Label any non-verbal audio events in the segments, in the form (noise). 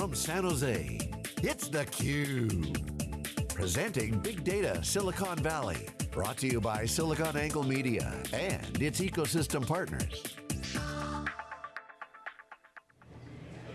from San Jose, it's theCUBE. Presenting Big Data Silicon Valley. Brought to you by SiliconANGLE Media and its ecosystem partners.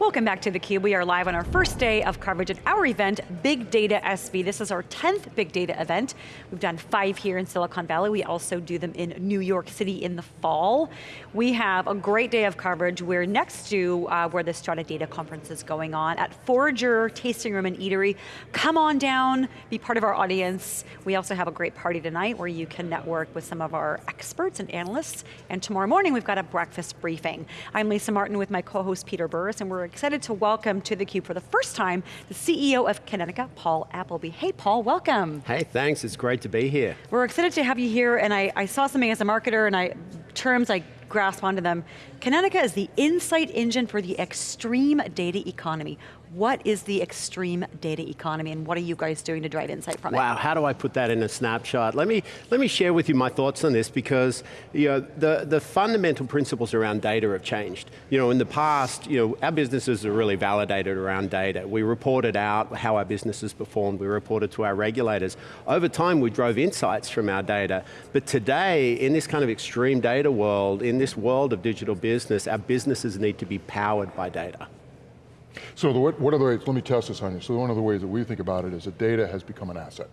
Welcome back to theCUBE. We are live on our first day of coverage at our event, Big Data SV. This is our 10th Big Data event. We've done five here in Silicon Valley. We also do them in New York City in the fall. We have a great day of coverage. We're next to uh, where the Strata Data Conference is going on at Forager Tasting Room and Eatery. Come on down, be part of our audience. We also have a great party tonight where you can network with some of our experts and analysts. And tomorrow morning we've got a breakfast briefing. I'm Lisa Martin with my co-host Peter Burris and we're excited to welcome to theCUBE for the first time, the CEO of Kinetica, Paul Appleby. Hey Paul, welcome. Hey, thanks, it's great to be here. We're excited to have you here and I, I saw something as a marketer and I, terms I grasp onto them. Kinetica is the insight engine for the extreme data economy. What is the extreme data economy and what are you guys doing to drive insight from wow, it? Wow, how do I put that in a snapshot? Let me, let me share with you my thoughts on this because you know, the, the fundamental principles around data have changed. You know, in the past, you know, our businesses are really validated around data. We reported out how our businesses performed, we reported to our regulators. Over time, we drove insights from our data. But today, in this kind of extreme data world, in this world of digital business, our businesses need to be powered by data. So the, what are the ways, let me test this on you. So one of the ways that we think about it is that data has become an asset.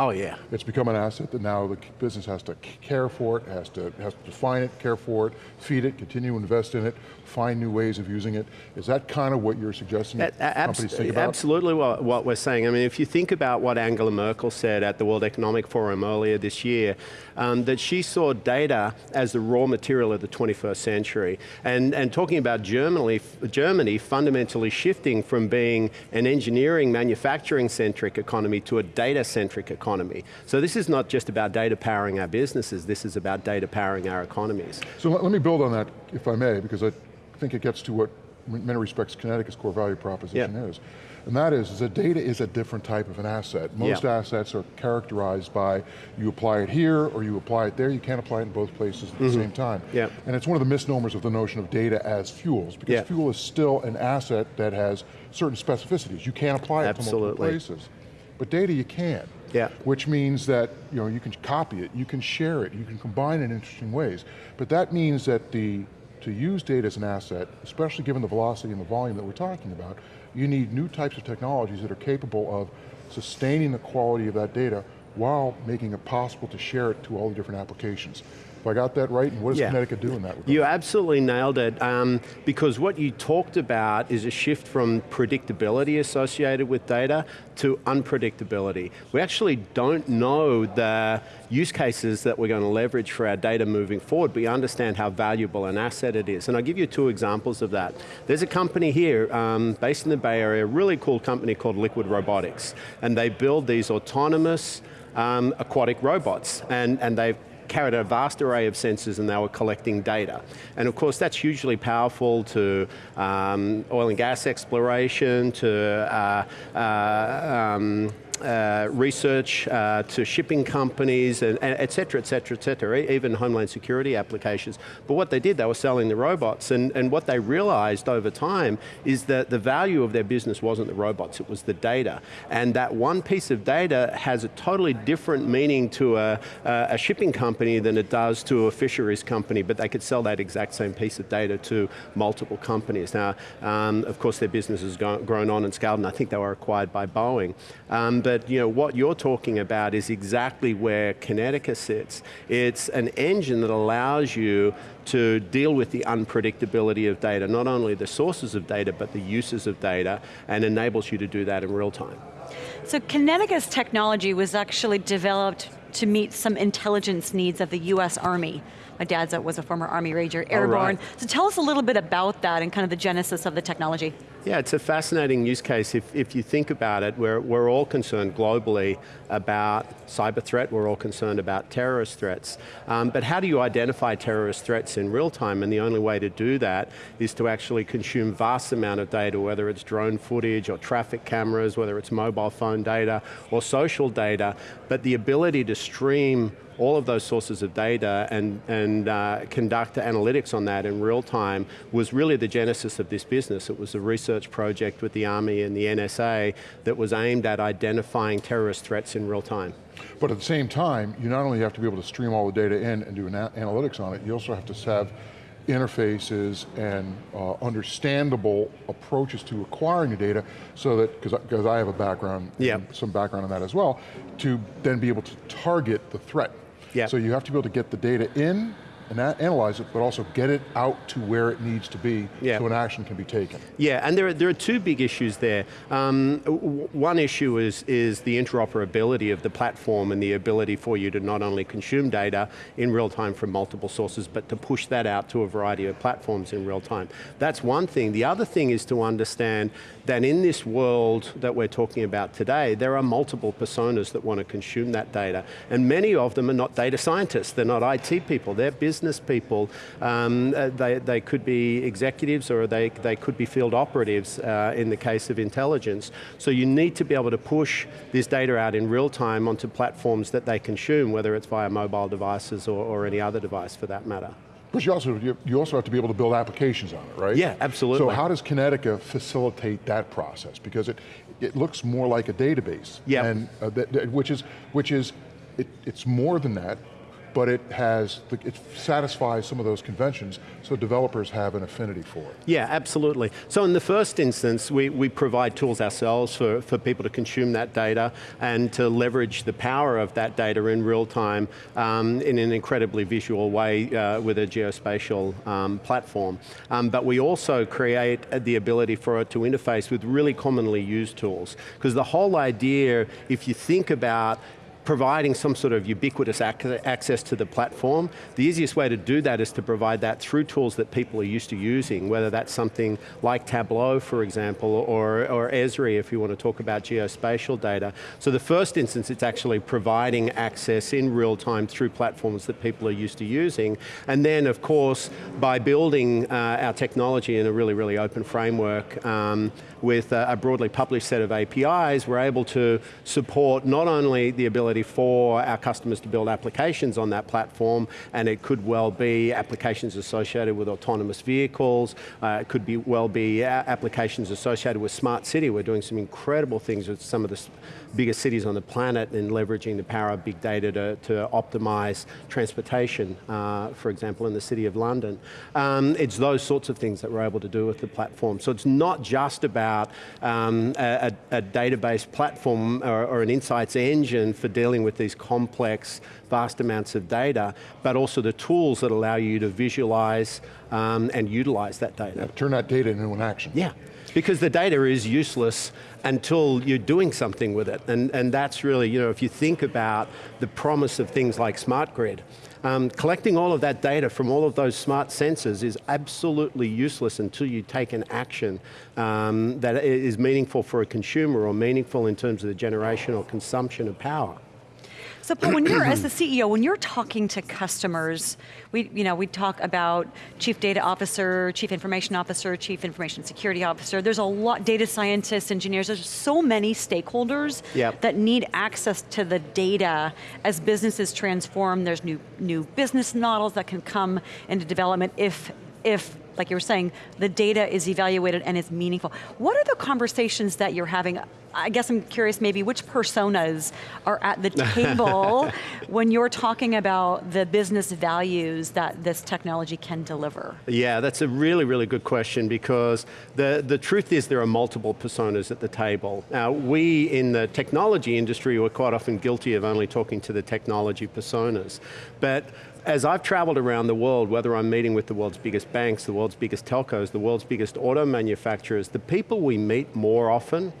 Oh yeah. It's become an asset that now the business has to care for it, has to, has to define it, care for it, feed it, continue to invest in it, find new ways of using it. Is that kind of what you're suggesting that companies think about? Absolutely what, what we're saying. I mean, if you think about what Angela Merkel said at the World Economic Forum earlier this year, um, that she saw data as the raw material of the 21st century. And, and talking about Germany, Germany fundamentally shifting from being an engineering, manufacturing-centric economy to a data-centric economy economy. So this is not just about data powering our businesses, this is about data powering our economies. So let, me build on that, if I may, because I think it gets to what in many respects Kinetica's core value proposition yep. is. And that is, is that data is a different type of an asset. Most assets are characterized by you apply it here or you apply it there, you can't apply it in both places at mm -hmm. the mm-hmm. same time. And it's one of the misnomers of the notion of data as fuels, because fuel is still an asset that has certain specificities. You can't apply it Absolutely. to multiple places. But data you can. Yeah. Which means that you know you can copy it, you can share it, you can combine it in interesting ways. But that means that the to use data as an asset, especially given the velocity and the volume that we're talking about, you need new types of technologies that are capable of sustaining the quality of that data while making it possible to share it to all the different applications. If I got that right, and what does yeah. Kinetica do in that regard? You absolutely nailed it, um, because what you talked about is a shift from predictability associated with data to unpredictability. We actually don't know the use cases that we're going to leverage for our data moving forward, but we understand how valuable an asset it is. And I'll give you two examples of that. There's a company here, um, based in the Bay Area, a really cool company called Liquid Robotics, and they build these autonomous um, aquatic robots, and, and they've carried a vast array of sensors and they were collecting data. And of course that's hugely powerful to um, oil and gas exploration, to uh, uh, um, uh, research uh, to shipping companies, and, and et cetera, et cetera, et cetera, even homeland security applications. But what they did, they were selling the robots, and, and what they realized over time is that the value of their business wasn't the robots, it was the data. And that one piece of data has a totally different meaning to a, a shipping company than it does to a fisheries company, but they could sell that exact same piece of data to multiple companies. Now, um, of course their business has grown on and scaled, and I think they were acquired by Boeing. Um, but you know, what you're talking about is exactly where Kinetica sits. It's an engine that allows you to deal with the unpredictability of data, not only the sources of data, but the uses of data, and enables you to do that in real time. So Kinetica's technology was actually developed to meet some intelligence needs of the US Army. My dad was a former Army Ranger, airborne. Right. So tell us a little bit about that and kind of the genesis of the technology. Yeah, it's a fascinating use case. If, if you think about it, we're, we're all concerned globally about cyber threat, we're all concerned about terrorist threats. Um, but how do you identify terrorist threats in real time? And the only way to do that is to actually consume vast amount of data, whether it's drone footage or traffic cameras, whether it's mobile phone data or social data, but the ability to stream all of those sources of data and, and uh, conduct analytics on that in real time was really the genesis of this business. It was a research project with the Army and the NSA that was aimed at identifying terrorist threats in real time. But at the same time, you not only have to be able to stream all the data in and do an analytics on it, you also have to have interfaces and uh, understandable approaches to acquiring the data so that, because I have a background, yep. some background on that as well, to then be able to target the threat. So you have to be able to get the data in and analyze it, but also get it out to where it needs to be yeah. so an action can be taken. Yeah, and there are, there are two big issues there. Um, one issue is, is the interoperability of the platform and the ability for you to not only consume data in real time from multiple sources, but to push that out to a variety of platforms in real time. That's one thing. The other thing is to understand that in this world that we're talking about today, there are multiple personas that want to consume that data, and many of them are not data scientists, they're not IT people, they're business people. Um, uh, they, they could be executives or they, they could be field operatives uh, in the case of intelligence. So you need to be able to push this data out in real time onto platforms that they consume, whether it's via mobile devices or, or any other device for that matter. But you also, you also have to be able to build applications on it, right? Yeah, absolutely. So how does Kinetica facilitate that process? Because it, it looks more like a database. Yeah. And uh, which is, which is it, it's more than that, but it has, it satisfies some of those conventions, so developers have an affinity for it. Yeah, absolutely. So in the first instance, we, we provide tools ourselves for, for people to consume that data and to leverage the power of that data in real time um, in an incredibly visual way uh, with a geospatial um, platform. Um, but we also create the ability for it to interface with really commonly used tools. Because the whole idea, if you think about providing some sort of ubiquitous ac access to the platform, the easiest way to do that is to provide that through tools that people are used to using, whether that's something like Tableau, for example, or, or Esri if you want to talk about geospatial data. So the first instance, it's actually providing access in real time through platforms that people are used to using. And then, of course, by building uh, our technology in a really, really open framework um, with a, a broadly published set of APIs, we're able to support not only the ability ability for our customers to build applications on that platform, and it could well be applications associated with autonomous vehicles, uh, it could be well be applications associated with smart city. We're doing some incredible things with some of the biggest cities on the planet in leveraging the power of big data to, to optimize transportation, uh, for example, in the city of London. Um, it's those sorts of things that we're able to do with the platform. So it's not just about um, a, a, database platform or, or an insights engine for dealing dealing with these complex, vast amounts of data, but also the tools that allow you to visualize um, and utilize that data. Yeah, turn that data into an action. Yeah, because the data is useless until you're doing something with it. And, and that's really, you know, if you think about the promise of things like smart grid, um, collecting all of that data from all of those smart sensors is absolutely useless until you take an action um, that is meaningful for a consumer or meaningful in terms of the generation or consumption of power. So Paul, when you're, as (clears throat) the CEO, when you're talking to customers, we, you know, we talk about chief data officer, chief information officer, chief information security officer, there's a lot, data scientists, engineers, there's so many stakeholders yep. that need access to the data as businesses transform, there's new, new business models that can come into development if, if like you were saying, the data is evaluated and is meaningful. What are the conversations that you're having? I guess I'm curious maybe which personas are at the (laughs) table when you're talking about the business values that this technology can deliver? Yeah, that's a really, really good question because the, the truth is there are multiple personas at the table. Now, we in the technology industry are quite often guilty of only talking to the technology personas. But as I've traveled around the world, whether I'm meeting with the world's biggest banks, the world's biggest telcos, the world's biggest auto manufacturers, the people we meet more often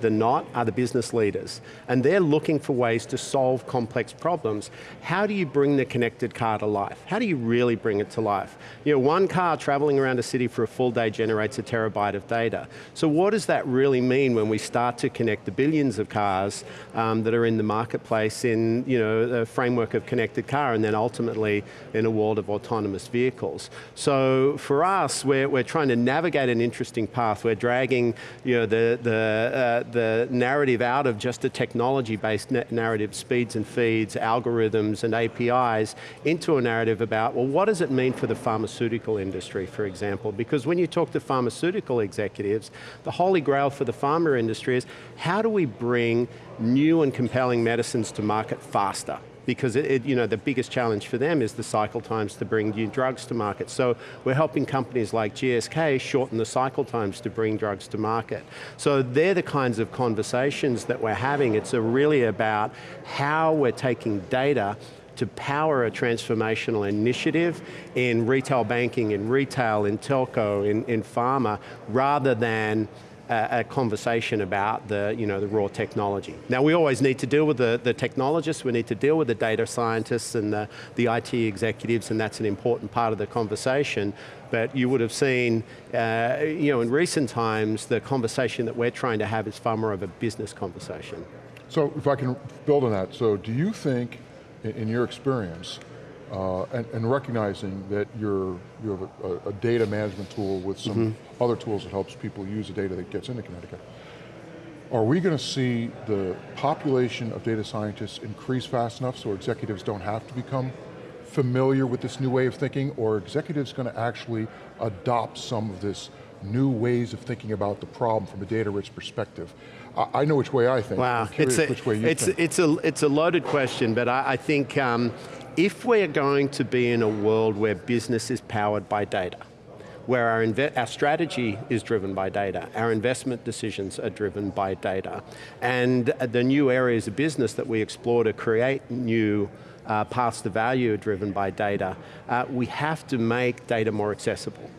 than not are the business leaders. And they're looking for ways to solve complex problems. How do you bring the connected car to life? How do you really bring it to life? You know, one car traveling around a city for a full day generates a terabyte of data. So what does that really mean when we start to connect the billions of cars um, that are in the marketplace in you know, the framework of connected car and then ultimately in a world of autonomous vehicles? So for us, we're, we're trying to navigate an interesting path. We're dragging you know, the, the, uh, the, narrative out of just a technology-based narrative, speeds and feeds, algorithms and APIs, into a narrative about, well, what does it mean for the pharmaceutical industry, for example? Because when you talk to pharmaceutical executives, the holy grail for the pharma industry is, how do we bring new and compelling medicines to market faster? Because it, it, you know, the biggest challenge for them is the cycle times to bring new drugs to market. So we're helping companies like GSK shorten the cycle times to bring drugs to market. So they're the kinds of conversations that we're having. It's really about how we're taking data to power a transformational initiative in retail banking, in retail, in telco, in, in pharma, rather than a, conversation about the, you know, the raw technology. Now we always need to deal with the, the technologists, we need to deal with the data scientists and the, the IT executives, and that's an important part of the conversation. But you would have seen, uh, you know, in recent times, the conversation that we're trying to have is far more of a business conversation. So if I can build on that, so do you think, in, in your experience, uh, and, and, recognizing that you're, you have a, a data management tool with some mm -hmm. other tools that helps people use the data that gets into Kinetica. Are we going to see the population of data scientists increase fast enough so executives don't have to become familiar with this new way of thinking, or executives going to actually adopt some of this new ways of thinking about the problem from a data-rich perspective? I, I know which way I think. Wow, it's a, it's, It's a, it's a loaded question, but I, I think um, if we're going to be in a world where business is powered by data, where our, our, strategy is driven by data, our investment decisions are driven by data, and the new areas of business that we explore to create new uh, paths to value are driven by data, uh, we have to make data more accessible.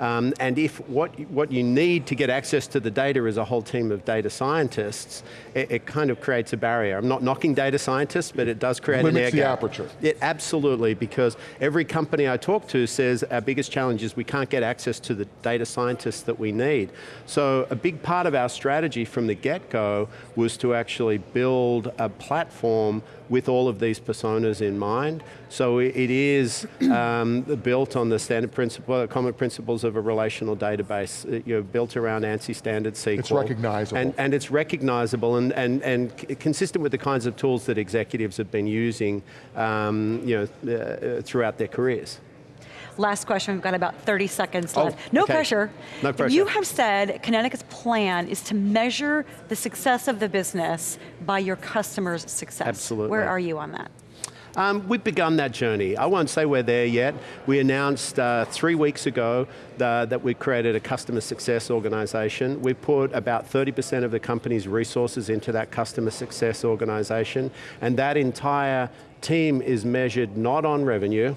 Um, and if what, what you need to get access to the data is a whole team of data scientists, it, it kind of creates a barrier. I'm not knocking data scientists, but it does create Limits an air the gap. aperture. It, absolutely, because every company I talk to says our biggest challenge is we can't get access to the data scientists that we need. So a big part of our strategy from the get-go was to actually build a platform with all of these personas in mind. So it is um, built on the standard principle, common principles of a relational database, uh, you know, built around ANSI standard SQL. It's recognizable. And, and it's recognizable and, and, and consistent with the kinds of tools that executives have been using um, you know, uh, throughout their careers. Last question, we've got about 30 seconds oh, left. No okay. pressure. No pressure. You have said Kinetica's plan is to measure the success of the business by your customers' success. Absolutely. Where are you on that? Um, we've begun that journey. I won't say we're there yet. We announced uh, three weeks ago the, that we created a customer success organization. We put about 30% of the company's resources into that customer success organization, and that entire team is measured not on revenue,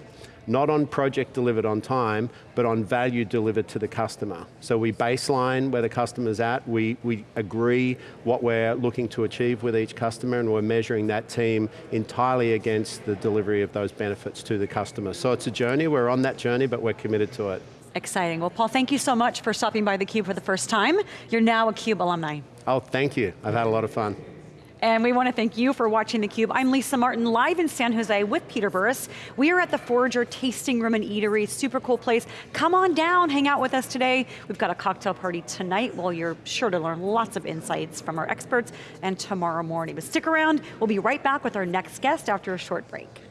not on project delivered on time, but on value delivered to the customer. So we baseline where the customer's at, we, we agree what we're looking to achieve with each customer, and we're measuring that team entirely against the delivery of those benefits to the customer. So it's a journey, we're on that journey, but we're committed to it. Exciting. Well, Paul, thank you so much for stopping by theCUBE for the first time. You're now a CUBE alumni. Oh, thank you. I've had a lot of fun. And we want to thank you for watching theCUBE. I'm Lisa Martin, live in San Jose with Peter Burris. We are at the Forager Tasting Room and Eatery, super cool place. Come on down, hang out with us today. We've got a cocktail party tonight while you're sure to learn lots of insights from our experts and tomorrow morning. But stick around, we'll be right back with our next guest after a short break.